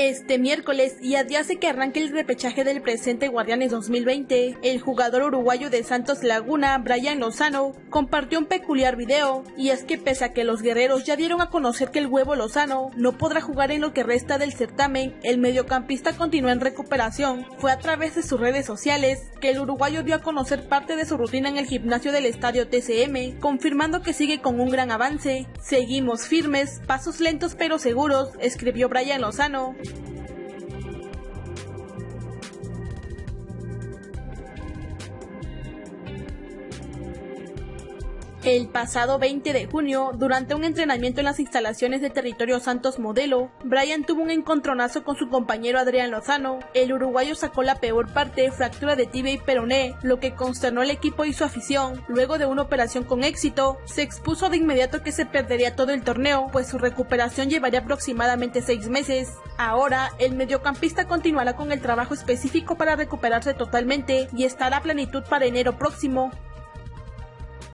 Este miércoles y a día que arranque el repechaje del presente Guardianes 2020, el jugador uruguayo de Santos Laguna, Brian Lozano, compartió un peculiar video, y es que pese a que los guerreros ya dieron a conocer que el huevo Lozano no podrá jugar en lo que resta del certamen, el mediocampista continúa en recuperación. Fue a través de sus redes sociales que el uruguayo dio a conocer parte de su rutina en el gimnasio del estadio TCM, confirmando que sigue con un gran avance. Seguimos firmes, pasos lentos pero seguros, escribió Brian Lozano. El pasado 20 de junio, durante un entrenamiento en las instalaciones de Territorio Santos Modelo, Brian tuvo un encontronazo con su compañero Adrián Lozano. El uruguayo sacó la peor parte, fractura de tibia y peroné, lo que consternó al equipo y su afición. Luego de una operación con éxito, se expuso de inmediato que se perdería todo el torneo, pues su recuperación llevaría aproximadamente seis meses. Ahora, el mediocampista continuará con el trabajo específico para recuperarse totalmente y estará a plenitud para enero próximo.